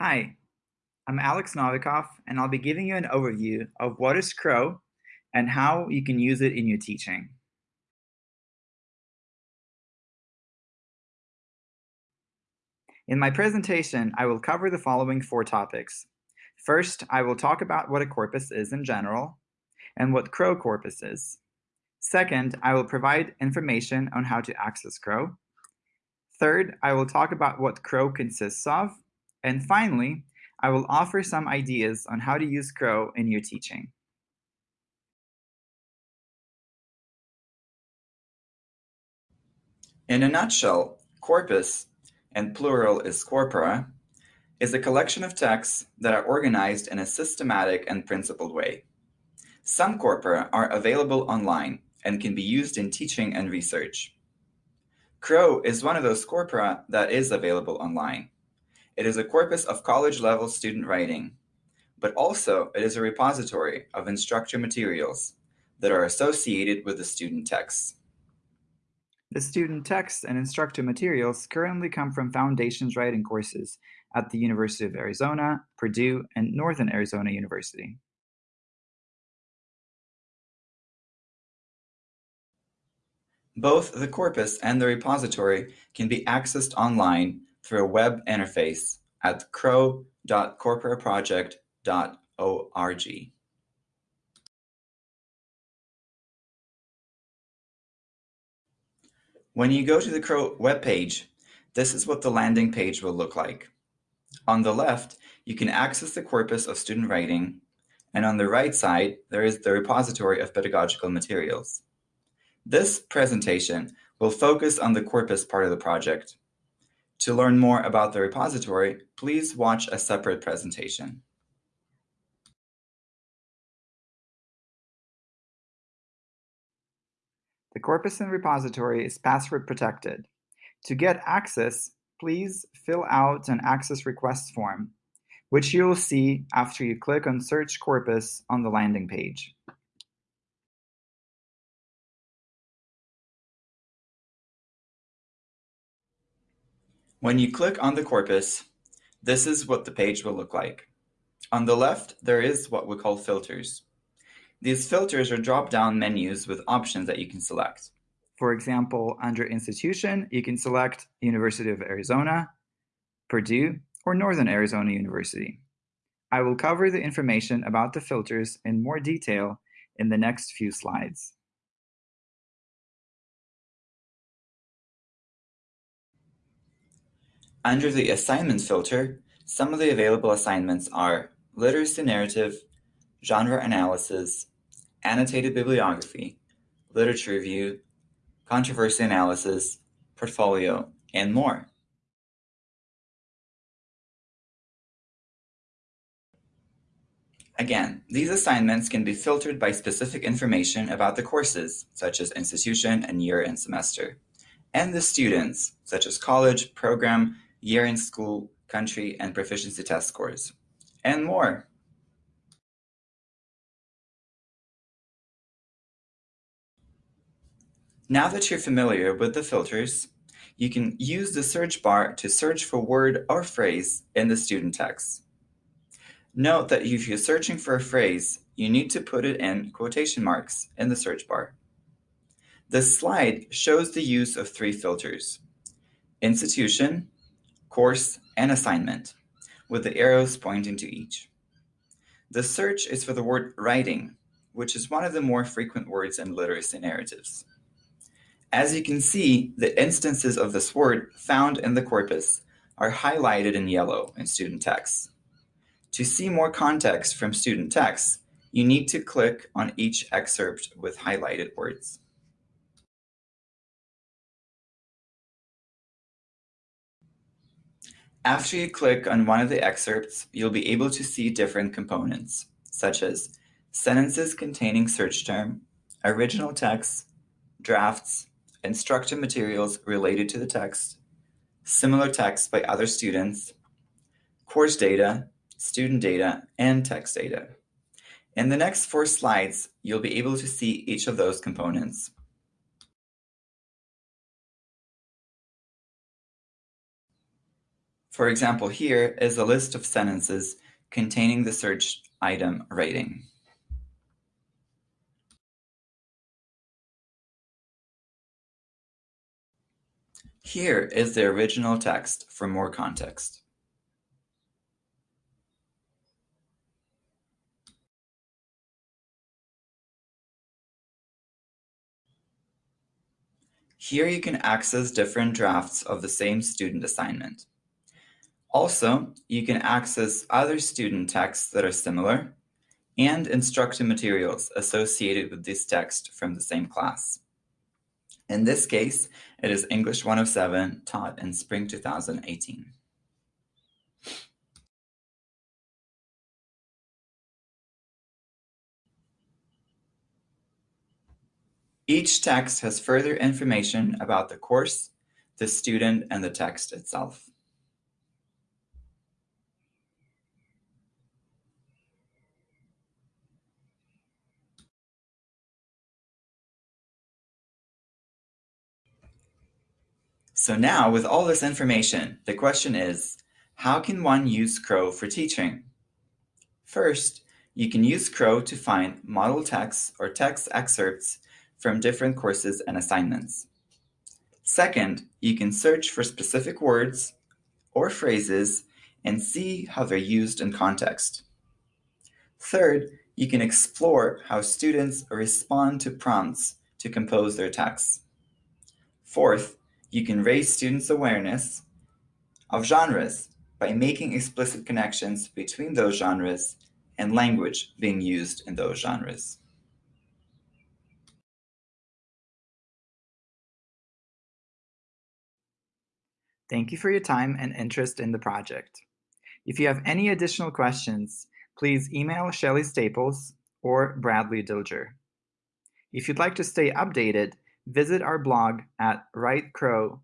Hi, I'm Alex Novikov, and I'll be giving you an overview of what is Crow and how you can use it in your teaching. In my presentation, I will cover the following four topics. First, I will talk about what a corpus is in general and what Crow corpus is. Second, I will provide information on how to access Crow. Third, I will talk about what Crow consists of. And finally, I will offer some ideas on how to use Crow in your teaching. In a nutshell, corpus, and plural is corpora, is a collection of texts that are organized in a systematic and principled way. Some corpora are available online and can be used in teaching and research. Crow is one of those corpora that is available online. It is a corpus of college-level student writing, but also it is a repository of instructor materials that are associated with the student texts. The student texts and instructor materials currently come from Foundations Writing courses at the University of Arizona, Purdue, and Northern Arizona University. Both the corpus and the repository can be accessed online through a web interface at crow.corporaproject.org. When you go to the Crow webpage, this is what the landing page will look like. On the left, you can access the corpus of student writing, and on the right side, there is the repository of pedagogical materials. This presentation will focus on the corpus part of the project, to learn more about the repository, please watch a separate presentation. The corpus and repository is password protected. To get access, please fill out an access request form, which you will see after you click on Search Corpus on the landing page. When you click on the corpus, this is what the page will look like. On the left, there is what we call filters. These filters are drop-down menus with options that you can select. For example, under institution, you can select University of Arizona, Purdue, or Northern Arizona University. I will cover the information about the filters in more detail in the next few slides. Under the assignments filter, some of the available assignments are literacy narrative, genre analysis, annotated bibliography, literature review, controversy analysis, portfolio, and more. Again, these assignments can be filtered by specific information about the courses, such as institution and year and semester, and the students, such as college, program, year in school, country, and proficiency test scores, and more. Now that you're familiar with the filters, you can use the search bar to search for word or phrase in the student text. Note that if you're searching for a phrase, you need to put it in quotation marks in the search bar. This slide shows the use of three filters, institution, course, and assignment, with the arrows pointing to each. The search is for the word writing, which is one of the more frequent words in literacy narratives. As you can see, the instances of this word found in the corpus are highlighted in yellow in student text. To see more context from student text, you need to click on each excerpt with highlighted words. After you click on one of the excerpts, you'll be able to see different components, such as sentences containing search term, original text, drafts, instructor materials related to the text, similar text by other students, course data, student data, and text data. In the next four slides, you'll be able to see each of those components. For example, here is a list of sentences containing the search item rating. Here is the original text for more context. Here you can access different drafts of the same student assignment. Also, you can access other student texts that are similar and instructor materials associated with this text from the same class. In this case, it is English 107 taught in spring 2018. Each text has further information about the course, the student, and the text itself. So now, with all this information, the question is, how can one use Crow for teaching? First, you can use Crow to find model texts or text excerpts from different courses and assignments. Second, you can search for specific words or phrases and see how they're used in context. Third, you can explore how students respond to prompts to compose their texts. Fourth, you can raise students' awareness of genres by making explicit connections between those genres and language being used in those genres. Thank you for your time and interest in the project. If you have any additional questions, please email Shelley Staples or Bradley Dilger. If you'd like to stay updated, visit our blog at writecrow.org.